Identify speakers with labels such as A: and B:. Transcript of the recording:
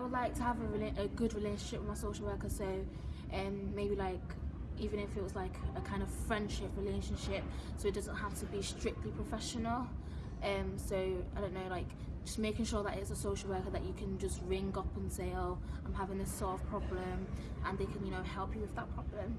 A: I would like to have a, a good relationship with my social worker. So, um, maybe like even if it was like a kind of friendship relationship, so it doesn't have to be strictly professional. Um, so I don't know, like just making sure that it's a social worker that you can just ring up and say, oh, I'm having this sort of problem, and they can you know help you with that problem.